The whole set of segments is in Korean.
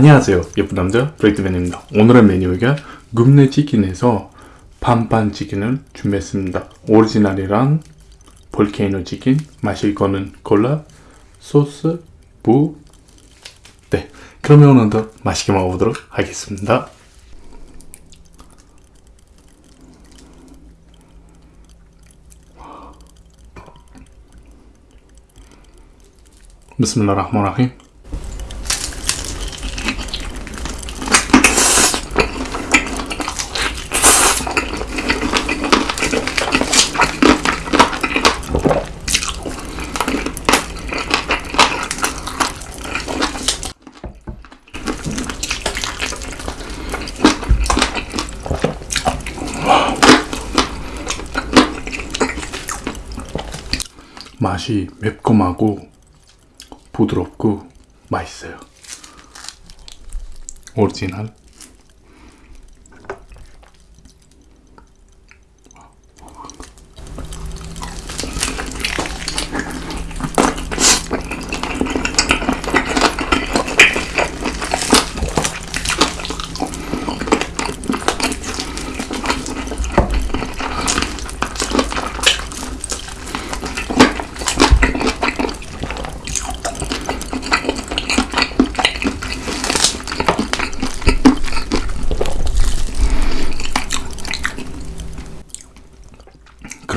안녕하세요 예쁜 남자 브레이크맨입니다 오늘의 메뉴가 굽네 치킨에서 반반 치킨을 준비했습니다 오리지널이랑 볼케이노 치킨 마실 거는 콜라 소스 무네 그러면 오늘도 맛있게 먹어보도록 하겠습니다 بسم الله الرحمن الرحيم 맛이 매콤하고 부드럽고 맛있어요. 오리지널.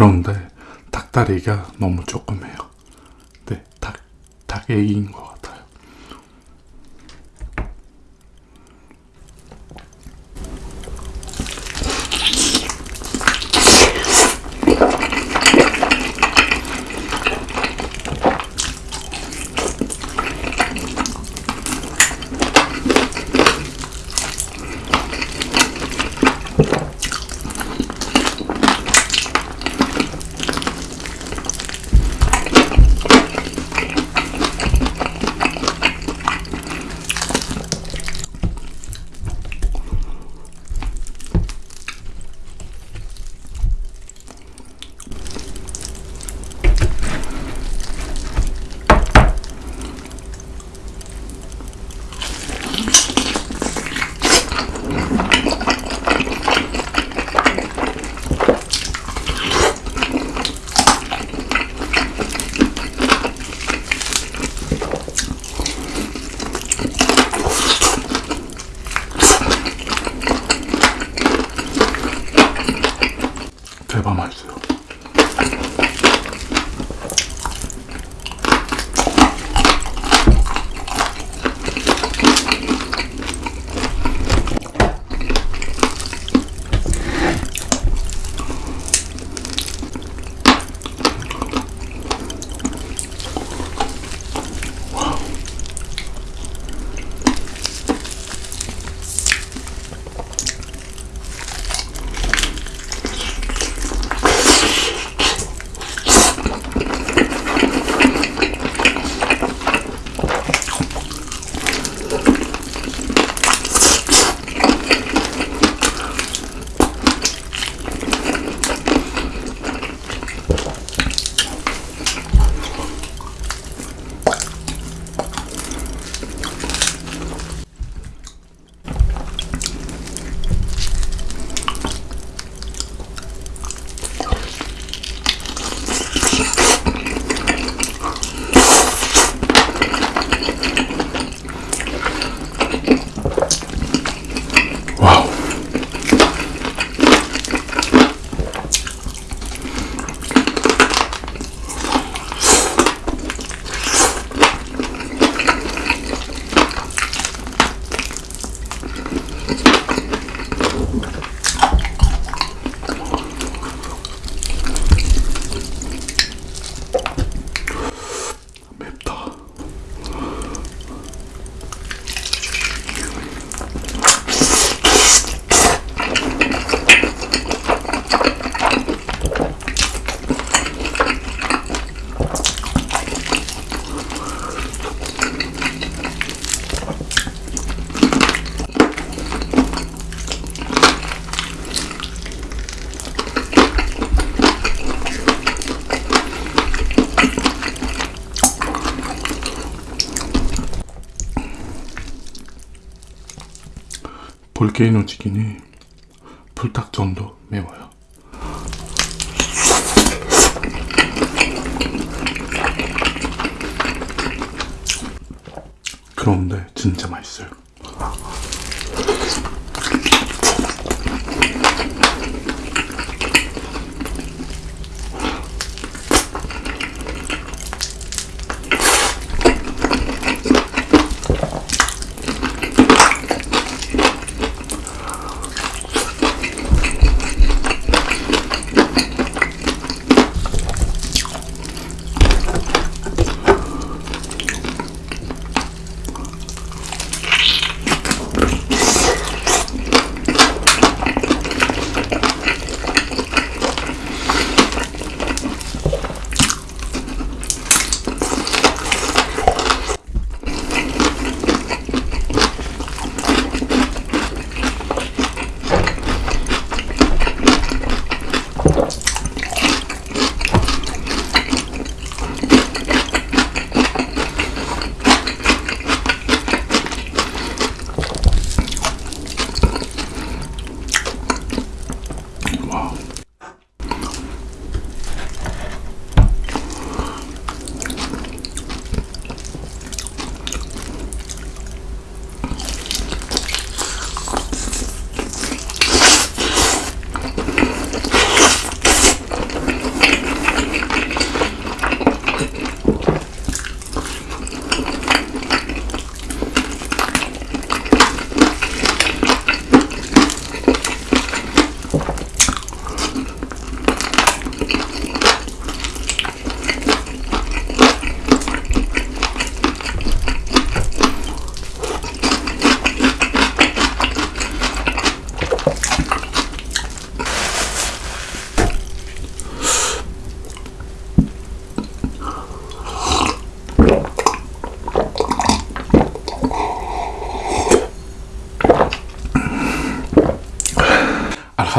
그런데 닭다리가 너무 조금해요. 네, 닭, 닭 애기인 것 같아요. 대박 맛있어요. 볼케이노 치킨이 불닭 정도 매워요. 그런데 진짜 맛있어요.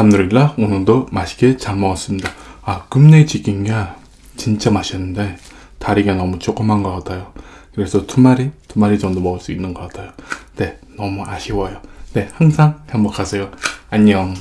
알함드릴라 오늘도 맛있게 잘 먹었습니다. 아 금내 치킨가 진짜 맛있는데 다리가 너무 조그만 것 같아요. 그래서 두 마리 두 마리 정도 먹을 수 있는 것 같아요. 네 너무 아쉬워요. 네 항상 행복하세요. 안녕.